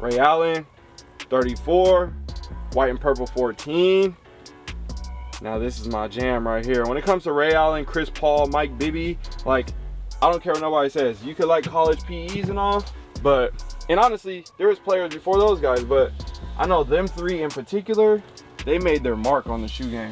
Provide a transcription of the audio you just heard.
Ray Allen, 34. White and purple, 14. Now this is my jam right here. When it comes to Ray Allen, Chris Paul, Mike Bibby, like, I don't care what nobody says. You could like college PEs and all, but, and honestly, there was players before those guys, but I know them three in particular, they made their mark on the shoe game.